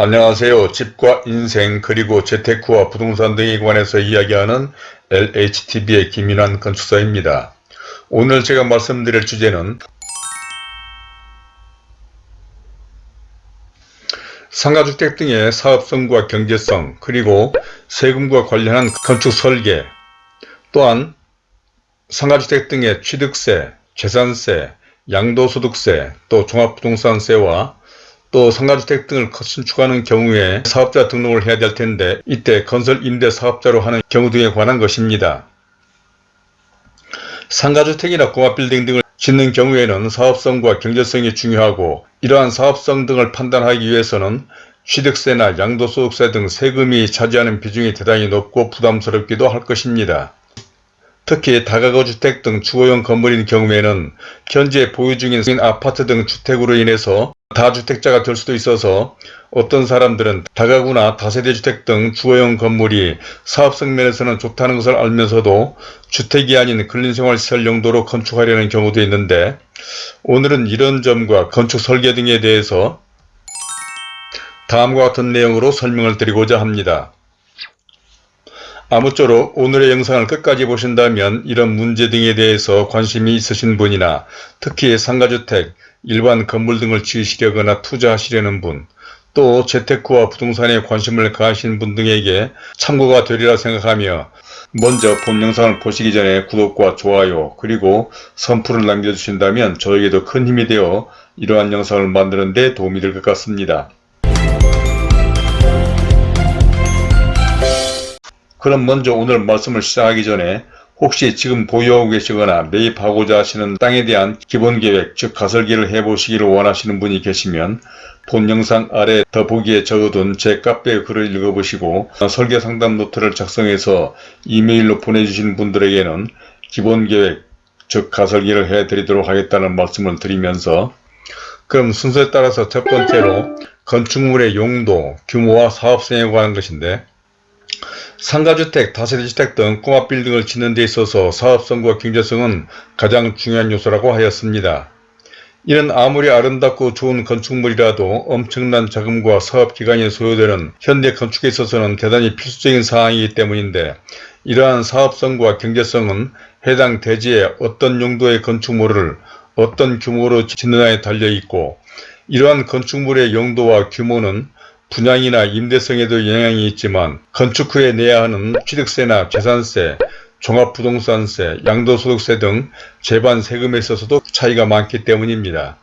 안녕하세요. 집과 인생 그리고 재테크와 부동산 등에 관해서 이야기하는 LHTV의 김인환 건축사입니다. 오늘 제가 말씀드릴 주제는 상가주택 등의 사업성과 경제성 그리고 세금과 관련한 건축 설계 또한 상가주택 등의 취득세, 재산세, 양도소득세, 또 종합부동산세와 또 상가주택 등을 신축하는 경우에 사업자 등록을 해야 될 텐데 이때 건설 임대 사업자로 하는 경우 등에 관한 것입니다. 상가주택이나 공업빌딩 등을 짓는 경우에는 사업성과 경제성이 중요하고 이러한 사업성 등을 판단하기 위해서는 취득세나 양도소득세 등 세금이 차지하는 비중이 대단히 높고 부담스럽기도 할 것입니다. 특히 다가구 주택 등 주거용 건물인 경우에는 현재 보유 중인 아파트 등 주택으로 인해서 다주택자가 될 수도 있어서 어떤 사람들은 다가구나 다세대 주택 등 주거용 건물이 사업성 면에서는 좋다는 것을 알면서도 주택이 아닌 근린생활시설 용도로 건축하려는 경우도 있는데 오늘은 이런 점과 건축 설계 등에 대해서 다음과 같은 내용으로 설명을 드리고자 합니다. 아무쪼록 오늘의 영상을 끝까지 보신다면 이런 문제 등에 대해서 관심이 있으신 분이나 특히 상가주택, 일반 건물 등을 지으시려거나 투자하시려는 분, 또 재테크와 부동산에 관심을 가하신 분 등에게 참고가 되리라 생각하며 먼저 본 영상을 보시기 전에 구독과 좋아요 그리고 선풀을 남겨주신다면 저에게도 큰 힘이 되어 이러한 영상을 만드는 데 도움이 될 것 같습니다. 그럼 먼저 오늘 말씀을 시작하기 전에 혹시 지금 보유하고 계시거나 매입하고자 하시는 땅에 대한 기본계획 즉 가설기를 해보시기를 원하시는 분이 계시면 본 영상 아래 더보기에 적어둔 제 카페 글을 읽어보시고 설계 상담 노트를 작성해서 이메일로 보내주신 분들에게는 기본계획 즉 가설기를 해드리도록 하겠다는 말씀을 드리면서 그럼 순서에 따라서 첫 번째로 건축물의 용도, 규모와 사업성에 관한 것인데 상가주택, 다세대주택 등 꼬마 빌딩을 짓는 데 있어서 사업성과 경제성은 가장 중요한 요소라고 하였습니다. 이는 아무리 아름답고 좋은 건축물이라도 엄청난 자금과 사업기간이 소요되는 현대 건축에 있어서는 대단히 필수적인 사항이기 때문인데 이러한 사업성과 경제성은 해당 대지에 어떤 용도의 건축물을 어떤 규모로 짓느냐에 달려있고 이러한 건축물의 용도와 규모는 분양이나 임대성에도 영향이 있지만 건축 후에 내야 하는 취득세나 재산세, 종합부동산세, 양도소득세 등 재반 세금에 있어서도 차이가 많기 때문입니다.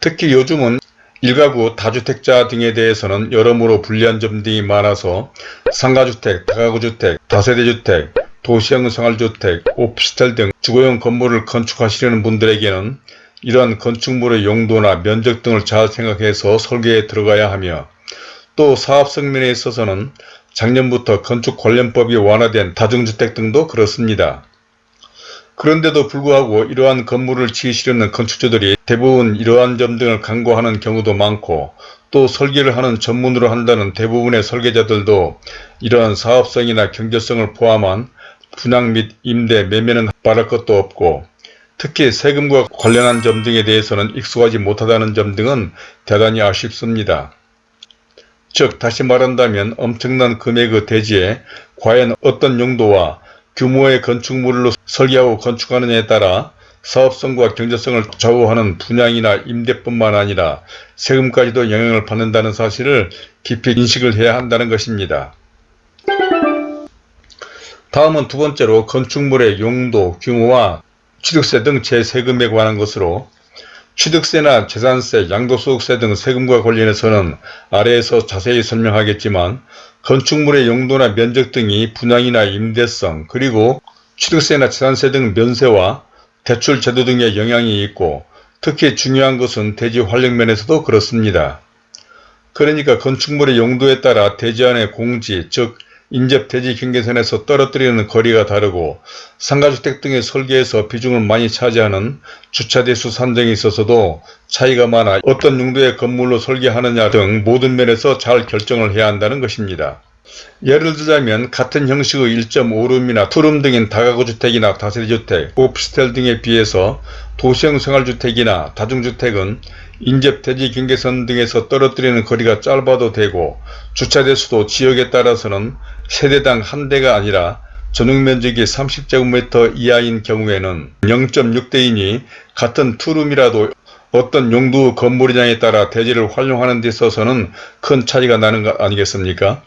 특히 요즘은 일가구 다주택자 등에 대해서는 여러모로 불리한 점 등이 많아서 상가주택, 다가구주택, 다세대주택, 도시형 생활주택, 오피스텔 등 주거용 건물을 건축하시려는 분들에게는 이러한 건축물의 용도나 면적 등을 잘 생각해서 설계에 들어가야 하며 또 사업 성면에 있어서는 작년부터 건축 관련법이 완화된 다중주택 등도 그렇습니다. 그런데도 불구하고 이러한 건물을 지으시려는 건축주들이 대부분 이러한 점 등을 강구하는 경우도 많고 또 설계를 하는 전문으로 한다는 대부분의 설계자들도 이러한 사업성이나 경제성을 포함한 분양 및 임대, 매매는 바랄 것도 없고 특히 세금과 관련한 점 등에 대해서는 익숙하지 못하다는 점 등은 대단히 아쉽습니다. 즉 다시 말한다면 엄청난 금액의 대지에 과연 어떤 용도와 규모의 건축물로 설계하고 건축하느냐에 따라 사업성과 경제성을 좌우하는 분양이나 임대뿐만 아니라 세금까지도 영향을 받는다는 사실을 깊이 인식을 해야 한다는 것입니다. 다음은 두 번째로 건축물의 용도, 규모와 취득세 등 재세금에 관한 것으로 취득세나 재산세, 양도소득세 등 세금과 관련해서는 아래에서 자세히 설명하겠지만 건축물의 용도나 면적 등이 분양이나 임대성 그리고 취득세나 재산세 등 면세와 대출 제도 등의 영향이 있고 특히 중요한 것은 대지 활용 면에서도 그렇습니다. 그러니까 건축물의 용도에 따라 대지 안의 공지 즉 인접 대지 경계선에서 떨어뜨리는 거리가 다르고 상가주택 등의 설계에서 비중을 많이 차지하는 주차대수 산정에 있어서도 차이가 많아 어떤 용도의 건물로 설계하느냐 등 모든 면에서 잘 결정을 해야 한다는 것입니다. 예를 들자면 같은 형식의 1.5룸이나 투룸 등인 다가구 주택이나 다세대주택, 오피스텔 등에 비해서 도시형 생활주택이나 다중주택은 인접 대지 경계선 등에서 떨어뜨리는 거리가 짧아도 되고 주차대수도 지역에 따라서는 세대당 한 대가 아니라 전용 면적이 30제곱미터 이하인 경우에는 0.6대이니 같은 투룸이라도 어떤 용도 건물이냐에 따라 대지를 활용하는 데 있어서는 큰 차이가 나는 것 아니겠습니까?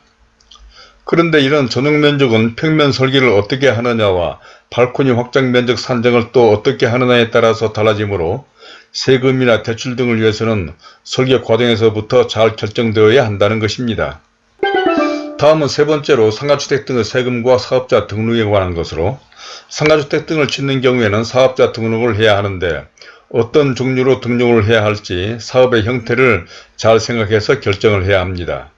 그런데 이런 전용 면적은 평면 설계를 어떻게 하느냐와 발코니 확장 면적 산정을 또 어떻게 하느냐에 따라서 달라지므로 세금이나 대출 등을 위해서는 설계 과정에서부터 잘 결정되어야 한다는 것입니다. 다음은 세 번째로 상가주택 등의 세금과 사업자 등록에 관한 것으로 상가주택 등을 짓는 경우에는 사업자 등록을 해야 하는데 어떤 종류로 등록을 해야 할지 사업의 형태를 잘 생각해서 결정을 해야 합니다.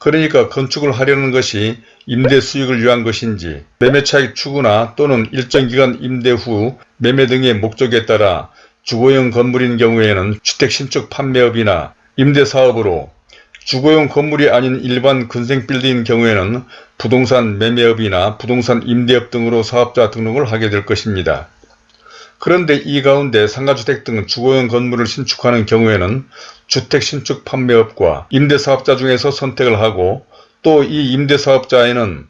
그러니까 건축을 하려는 것이 임대 수익을 위한 것인지 매매차익 추구나 또는 일정 기간 임대 후 매매 등의 목적에 따라 주거용 건물인 경우에는 주택 신축 판매업이나 임대사업으로 주거용 건물이 아닌 일반 근생 빌딩인 경우에는 부동산 매매업이나 부동산 임대업 등으로 사업자 등록을 하게 될 것입니다. 그런데 이 가운데 상가주택 등 주거용 건물을 신축하는 경우에는 주택 신축 판매업과 임대사업자 중에서 선택을 하고 또 이 임대사업자에는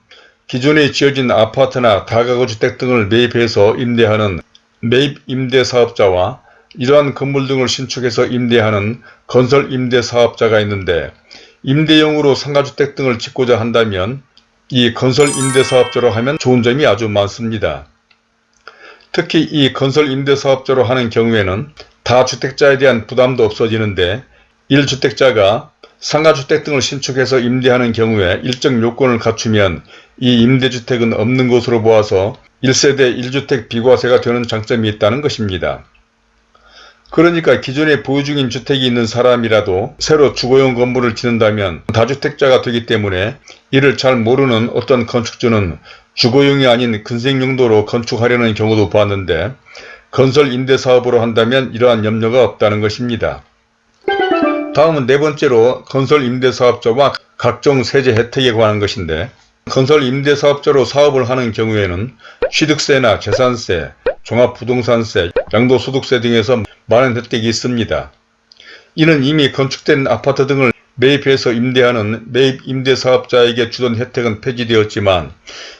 기존에 지어진 아파트나 다가구 주택 등을 매입해서 임대하는 매입 임대사업자와 이러한 건물 등을 신축해서 임대하는 건설 임대 사업자가 있는데 임대용으로 상가주택 등을 짓고자 한다면 이 건설 임대 사업자로 하면 좋은 점이 아주 많습니다. 특히 이 건설 임대 사업자로 하는 경우에는 다주택자에 대한 부담도 없어지는데 1주택자가 상가주택 등을 신축해서 임대하는 경우에 일정 요건을 갖추면 이 임대주택은 없는 것으로 보아서 1세대 1주택 비과세가 되는 장점이 있다는 것입니다. 그러니까 기존에 보유 중인 주택이 있는 사람이라도 새로 주거용 건물을 짓는다면 다주택자가 되기 때문에 이를 잘 모르는 어떤 건축주는 주거용이 아닌 근생용도로 건축하려는 경우도 보았는데 건설 임대사업으로 한다면 이러한 염려가 없다는 것입니다. 다음은 네 번째로 건설 임대사업자와 각종 세제 혜택에 관한 것인데 건설 임대사업자로 사업을 하는 경우에는 취득세나 재산세, 종합부동산세, 양도소득세 등에서 많은 혜택이 있습니다. 이는 이미 건축된 아파트 등을 매입해서 임대하는 매입 임대사업자에게 주던 혜택은 폐지되었지만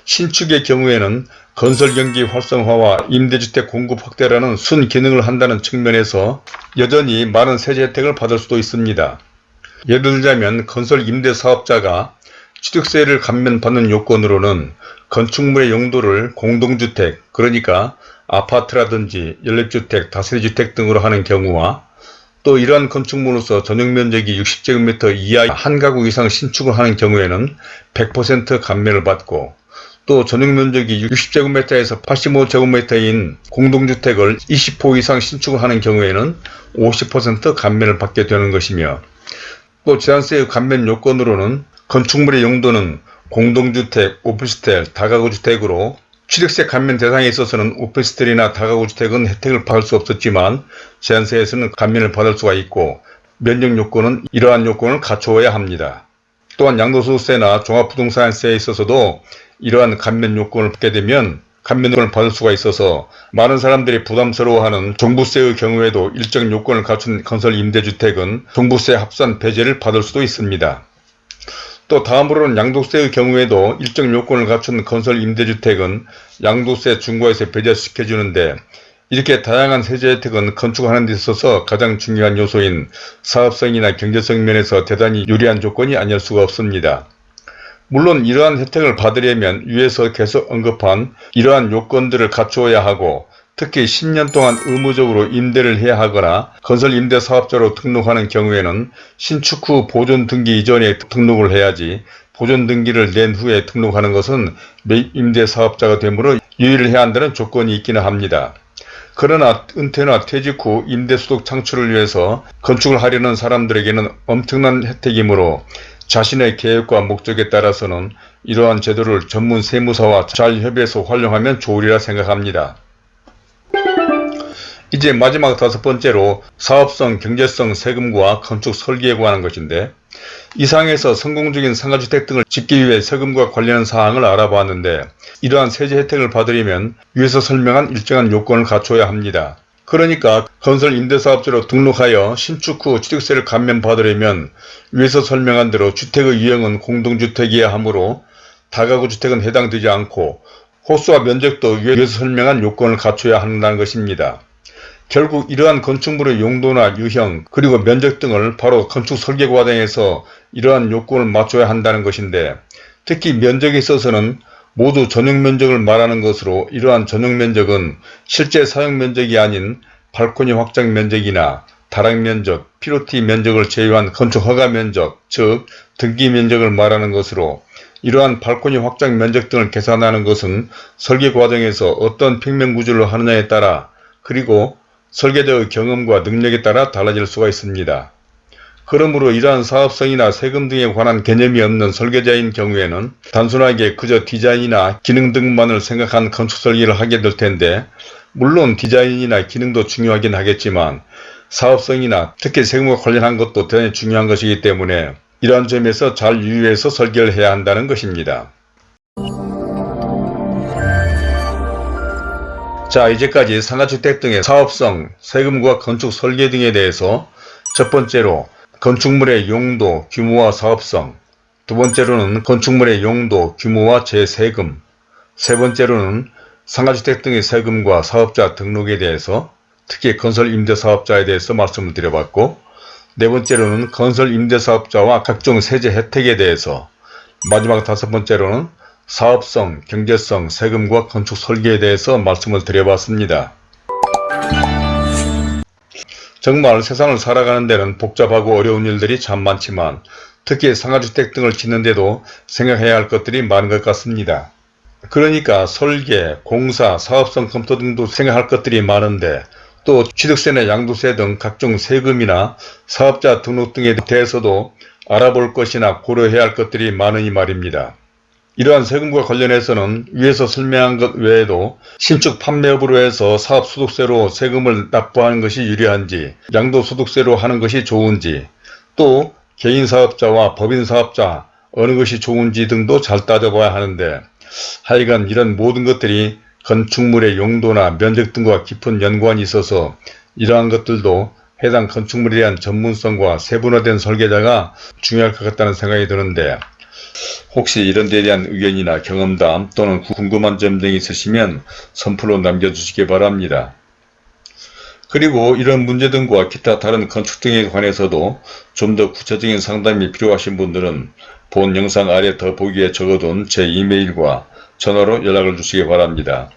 신축의 경우에는 건설경기 활성화와 임대주택 공급 확대라는 순기능을 한다는 측면에서 여전히 많은 세제 혜택을 받을 수도 있습니다. 예를 들자면 건설 임대사업자가 취득세를 감면받는 요건으로는 건축물의 용도를 공동주택 그러니까 아파트라든지 연립주택, 다세대주택 등으로 하는 경우와 또 이러한 건축물로서 전용면적이 60제곱미터 이하 한 가구 이상 신축을 하는 경우에는 100% 감면을 받고 또 전용면적이 60제곱미터에서 85제곱미터인 공동주택을 20호 이상 신축을 하는 경우에는 50% 감면을 받게 되는 것이며 또 제한세의 감면 요건으로는 건축물의 용도는 공동주택, 오피스텔, 다가구주택으로 취득세 감면 대상에 있어서는 오피스텔이나 다가구주택은 혜택을 받을 수 없었지만 제한세에서는 감면을 받을 수가 있고 면적 요건은 이러한 요건을 갖추어야 합니다. 또한 양도소득세나 종합부동산세에 있어서도 이러한 감면 요건을 받게 되면 감면을 받을 수가 있어서 많은 사람들이 부담스러워하는 종부세의 경우에도 일정 요건을 갖춘 건설 임대주택은 종부세 합산 배제를 받을 수도 있습니다. 또 다음으로는 양도세의 경우에도 일정 요건을 갖춘 건설 임대주택은 양도세 중과에서 배제시켜주는데 이렇게 다양한 세제 혜택은 건축하는 데 있어서 가장 중요한 요소인 사업성이나 경제성 면에서 대단히 유리한 조건이 아닐 수가 없습니다. 물론 이러한 혜택을 받으려면 위에서 계속 언급한 이러한 요건들을 갖추어야 하고 특히 10년 동안 의무적으로 임대를 해야 하거나 건설 임대 사업자로 등록하는 경우에는 신축 후 보존 등기 이전에 등록을 해야지 보존 등기를 낸 후에 등록하는 것은 매입 임대 사업자가 되므로 유의를 해야 한다는 조건이 있기는 합니다. 그러나 은퇴나 퇴직 후 임대소득 창출을 위해서 건축을 하려는 사람들에게는 엄청난 혜택이므로 자신의 계획과 목적에 따라서는 이러한 제도를 전문 세무사와 잘 협의해서 활용하면 좋으리라 생각합니다. 이제 마지막 다섯 번째로 사업성, 경제성, 세금과 건축 설계에 관한 것인데 이상에서 성공적인 상가주택 등을 짓기 위해 세금과 관련한 사항을 알아보았는데 이러한 세제 혜택을 받으려면 위에서 설명한 일정한 요건을 갖춰야 합니다. 그러니까 건설 임대사업자로 등록하여 신축 후 취득세를 감면받으려면 위에서 설명한 대로 주택의 유형은 공동주택이어야 하므로 다가구 주택은 해당되지 않고 호수와 면적도 위에서 설명한 요건을 갖춰야 한다는 것입니다. 결국 이러한 건축물의 용도나 유형 그리고 면적 등을 바로 건축 설계 과정에서 이러한 요건을 맞춰야 한다는 것인데 특히 면적에 있어서는 모두 전용 면적을 말하는 것으로 이러한 전용 면적은 실제 사용 면적이 아닌 발코니 확장 면적이나 다락 면적, 피로티 면적을 제외한 건축 허가 면적, 즉 등기 면적을 말하는 것으로 이러한 발코니 확장 면적 등을 계산하는 것은 설계 과정에서 어떤 평면 구조를 하느냐에 따라 그리고 설계자의 경험과 능력에 따라 달라질 수가 있습니다. 그러므로 이러한 사업성이나 세금 등에 관한 개념이 없는 설계자인 경우에는 단순하게 그저 디자인이나 기능 등만을 생각한 건축 설계를 하게 될 텐데 물론 디자인이나 기능도 중요하긴 하겠지만 사업성이나 특히 세금과 관련한 것도 대단히 중요한 것이기 때문에 이러한 점에서 잘 유의해서 설계를 해야 한다는 것입니다. 자 이제까지 상가주택 등의 사업성, 세금과 건축 설계 등에 대해서 첫 번째로 건축물의 용도, 규모와 사업성 두 번째로는 건축물의 용도, 규모와 재세금 세 번째로는 상가주택 등의 세금과 사업자 등록에 대해서 특히 건설 임대사업자에 대해서 말씀을 드려봤고 네 번째로는 건설 임대사업자와 각종 세제 혜택에 대해서 마지막 다섯 번째로는 사업성, 경제성, 세금과 건축 설계에 대해서 말씀을 드려봤습니다. 정말 세상을 살아가는 데는 복잡하고 어려운 일들이 참 많지만 특히 상가주택 등을 짓는데도 생각해야 할 것들이 많은 것 같습니다. 그러니까 설계, 공사, 사업성 검토 등도 생각할 것들이 많은데 또 취득세나 양도세 등 각종 세금이나 사업자 등록 등에 대해서도 알아볼 것이나 고려해야 할 것들이 많으니 말입니다. 이러한 세금과 관련해서는 위에서 설명한 것 외에도 신축 판매업으로 해서 사업소득세로 세금을 납부하는 것이 유리한지 양도소득세로 하는 것이 좋은지 또 개인사업자와 법인사업자 어느 것이 좋은지 등도 잘 따져봐야 하는데 하여간 이런 모든 것들이 건축물의 용도나 면적 등과 깊은 연관이 있어서 이러한 것들도 해당 건축물에 대한 전문성과 세분화된 설계자가 중요할 것 같다는 생각이 드는데 혹시 이런 데에 대한 의견이나 경험담 또는 궁금한 점 등이 있으시면 선플로 남겨주시기 바랍니다. 그리고 이런 문제 등과 기타 다른 건축 등에 관해서도 좀 더 구체적인 상담이 필요하신 분들은 본 영상 아래 더보기에 적어둔 제 이메일과 전화로 연락을 주시기 바랍니다.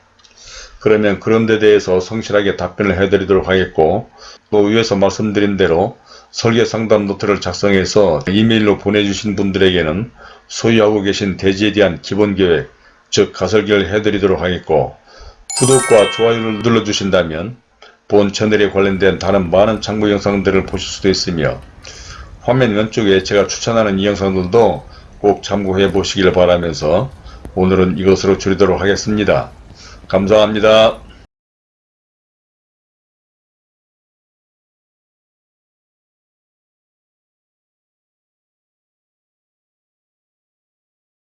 그러면 그런 데 대해서 성실하게 답변을 해드리도록 하겠고 또 위에서 말씀드린 대로 설계 상담 노트를 작성해서 이메일로 보내주신 분들에게는 소유하고 계신 대지에 대한 기본 계획, 즉 가설계를 해드리도록 하겠고 구독과 좋아요를 눌러주신다면 본 채널에 관련된 다른 많은 참고 영상들을 보실 수도 있으며 화면 왼쪽에 제가 추천하는 이 영상들도 꼭 참고해 보시길 바라면서 오늘은 이것으로 줄이도록 하겠습니다. 감사합니다.